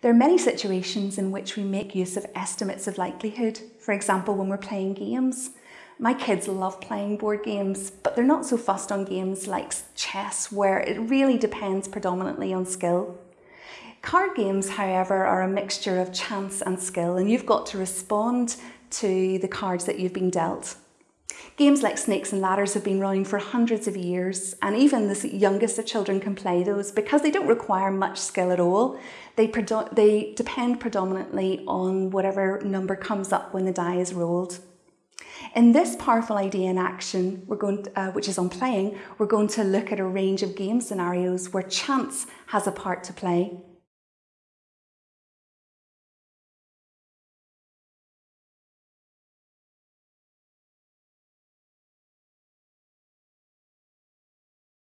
There are many situations in which we make use of estimates of likelihood. For example, when we're playing games. My kids love playing board games, but they're not so fussed on games like chess, where it really depends predominantly on skill. Card games, however, are a mixture of chance and skill, and you've got to respond to the cards that you've been dealt. Games like Snakes and Ladders have been running for hundreds of years, and even the youngest of children can play those because they don't require much skill at all. They, they depend predominantly on whatever number comes up when the die is rolled. In this powerful idea in action, we're going to, uh, which is on playing, we're going to look at a range of game scenarios where chance has a part to play.